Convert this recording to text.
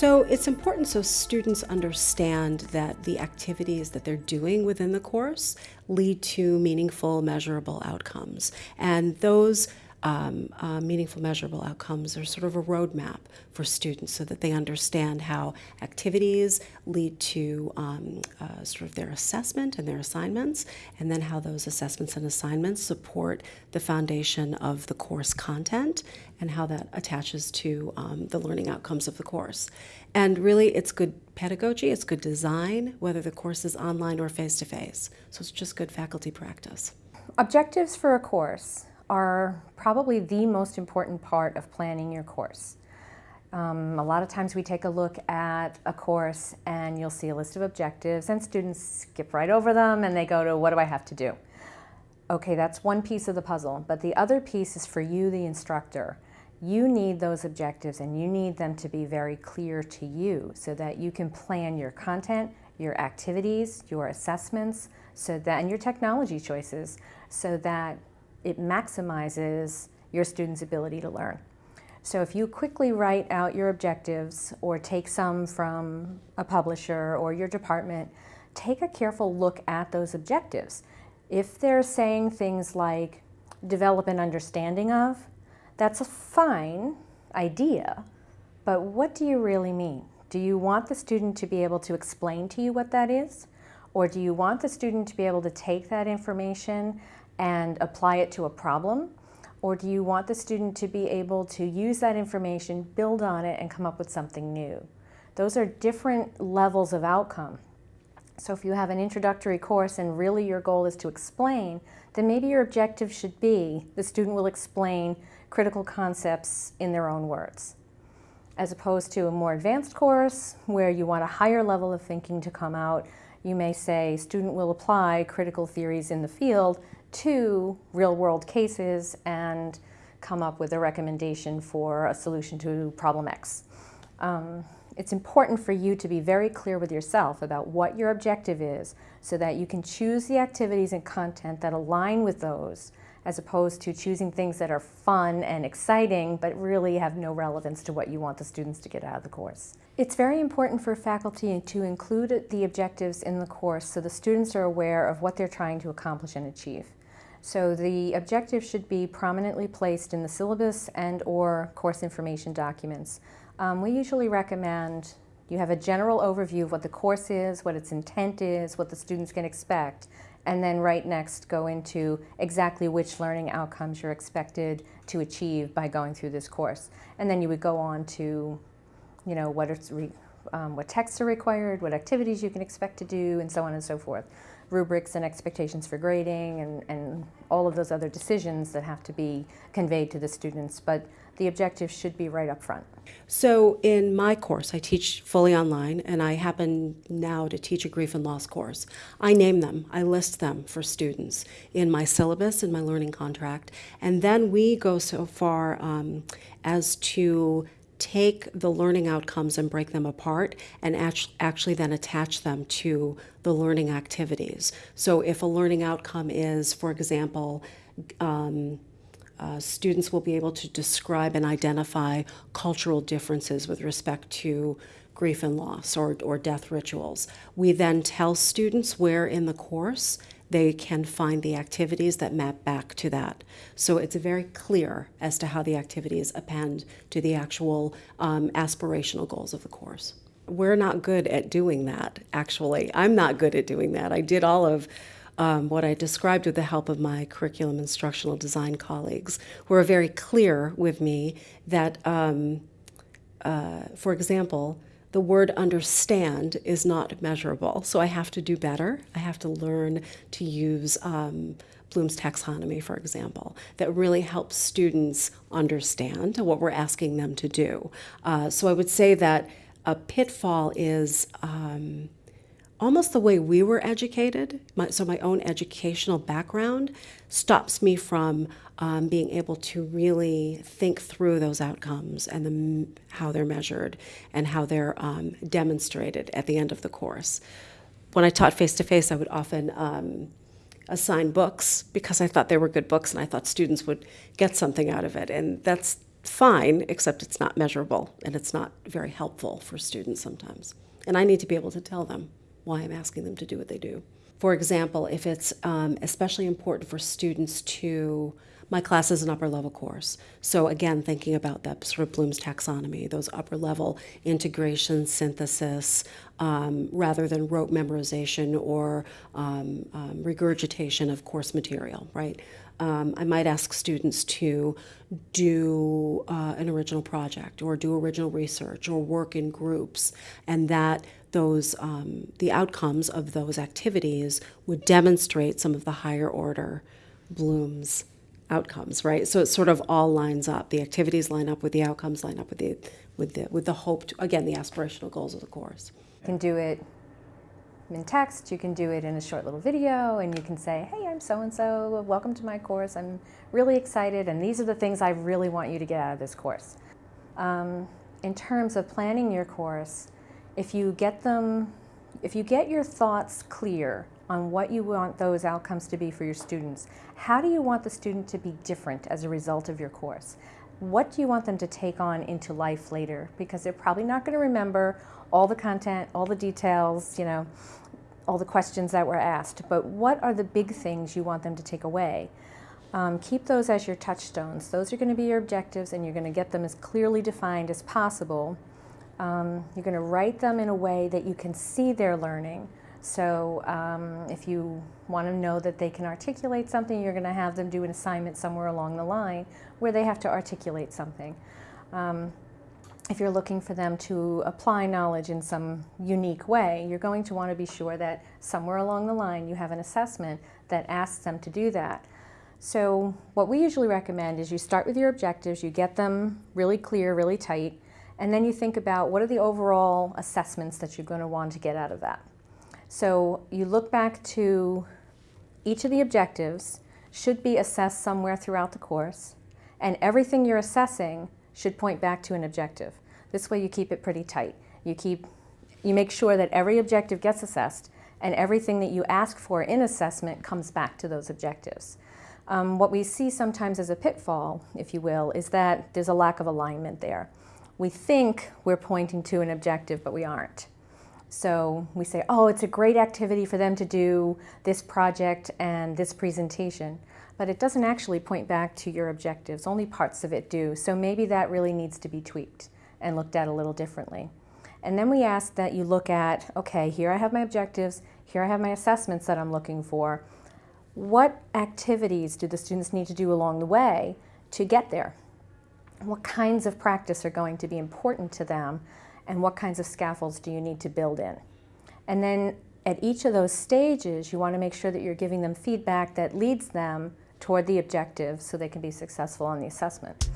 So it's important so students understand that the activities that they're doing within the course lead to meaningful, measurable outcomes. And those um, uh, meaningful measurable outcomes are sort of a roadmap for students so that they understand how activities lead to um, uh, sort of their assessment and their assignments, and then how those assessments and assignments support the foundation of the course content and how that attaches to um, the learning outcomes of the course. And really, it's good pedagogy, it's good design, whether the course is online or face-to-face. -face. So it's just good faculty practice. Objectives for a course are probably the most important part of planning your course. Um, a lot of times we take a look at a course and you'll see a list of objectives and students skip right over them and they go to what do I have to do? Okay, that's one piece of the puzzle, but the other piece is for you, the instructor. You need those objectives and you need them to be very clear to you so that you can plan your content, your activities, your assessments, so that, and your technology choices, so that it maximizes your student's ability to learn. So if you quickly write out your objectives or take some from a publisher or your department, take a careful look at those objectives. If they're saying things like develop an understanding of, that's a fine idea, but what do you really mean? Do you want the student to be able to explain to you what that is? Or do you want the student to be able to take that information and apply it to a problem? Or do you want the student to be able to use that information, build on it, and come up with something new? Those are different levels of outcome. So if you have an introductory course and really your goal is to explain, then maybe your objective should be the student will explain critical concepts in their own words. As opposed to a more advanced course where you want a higher level of thinking to come out, you may say student will apply critical theories in the field to real world cases and come up with a recommendation for a solution to problem X. Um, it's important for you to be very clear with yourself about what your objective is so that you can choose the activities and content that align with those as opposed to choosing things that are fun and exciting but really have no relevance to what you want the students to get out of the course. It's very important for faculty to include the objectives in the course so the students are aware of what they're trying to accomplish and achieve. So the objective should be prominently placed in the syllabus and or course information documents. Um, we usually recommend you have a general overview of what the course is, what its intent is, what the students can expect, and then right next go into exactly which learning outcomes you're expected to achieve by going through this course. And then you would go on to, you know, what, um, what texts are required, what activities you can expect to do, and so on and so forth rubrics and expectations for grading and, and all of those other decisions that have to be conveyed to the students, but the objective should be right up front. So in my course, I teach fully online, and I happen now to teach a grief and loss course. I name them, I list them for students in my syllabus, in my learning contract, and then we go so far um, as to take the learning outcomes and break them apart and actually then attach them to the learning activities. So if a learning outcome is, for example, um, uh, students will be able to describe and identify cultural differences with respect to grief and loss or, or death rituals. We then tell students where in the course they can find the activities that map back to that. So it's very clear as to how the activities append to the actual um, aspirational goals of the course. We're not good at doing that, actually. I'm not good at doing that. I did all of um, what I described with the help of my curriculum instructional design colleagues, who are very clear with me that, um, uh, for example, the word understand is not measurable. So I have to do better. I have to learn to use um, Bloom's taxonomy, for example, that really helps students understand what we're asking them to do. Uh, so I would say that a pitfall is um, almost the way we were educated, my, so my own educational background stops me from um, being able to really think through those outcomes and the, how they're measured and how they're um, demonstrated at the end of the course. When I taught face-to-face, I would often um, assign books because I thought they were good books and I thought students would get something out of it. And that's fine, except it's not measurable and it's not very helpful for students sometimes. And I need to be able to tell them why I'm asking them to do what they do. For example, if it's um, especially important for students to, my class is an upper level course. So again, thinking about that sort of Bloom's taxonomy, those upper level integration, synthesis, um, rather than rote memorization or um, um, regurgitation of course material, right? Um, I might ask students to do uh, an original project or do original research or work in groups, and that those um, the outcomes of those activities would demonstrate some of the higher order Bloom's outcomes, right? So it sort of all lines up. The activities line up with the outcomes, line up with the with the with the hope to, again the aspirational goals of the course. You can do it in text, you can do it in a short little video, and you can say, hey, I'm so-and-so, welcome to my course, I'm really excited, and these are the things I really want you to get out of this course. Um, in terms of planning your course, if you get them, if you get your thoughts clear on what you want those outcomes to be for your students, how do you want the student to be different as a result of your course? What do you want them to take on into life later? Because they're probably not going to remember all the content, all the details, you know, all the questions that were asked, but what are the big things you want them to take away? Um, keep those as your touchstones. Those are going to be your objectives and you're going to get them as clearly defined as possible. Um, you're going to write them in a way that you can see their learning. So um, if you want to know that they can articulate something, you're going to have them do an assignment somewhere along the line where they have to articulate something. Um, if you're looking for them to apply knowledge in some unique way, you're going to want to be sure that somewhere along the line you have an assessment that asks them to do that. So what we usually recommend is you start with your objectives, you get them really clear, really tight, and then you think about what are the overall assessments that you're going to want to get out of that. So you look back to each of the objectives should be assessed somewhere throughout the course, and everything you're assessing should point back to an objective. This way you keep it pretty tight. You keep, you make sure that every objective gets assessed and everything that you ask for in assessment comes back to those objectives. Um, what we see sometimes as a pitfall, if you will, is that there's a lack of alignment there. We think we're pointing to an objective, but we aren't. So we say, oh, it's a great activity for them to do this project and this presentation but it doesn't actually point back to your objectives. Only parts of it do. So maybe that really needs to be tweaked and looked at a little differently. And then we ask that you look at, okay, here I have my objectives, here I have my assessments that I'm looking for. What activities do the students need to do along the way to get there? What kinds of practice are going to be important to them and what kinds of scaffolds do you need to build in? And then at each of those stages, you want to make sure that you're giving them feedback that leads them toward the objective so they can be successful on the assessment.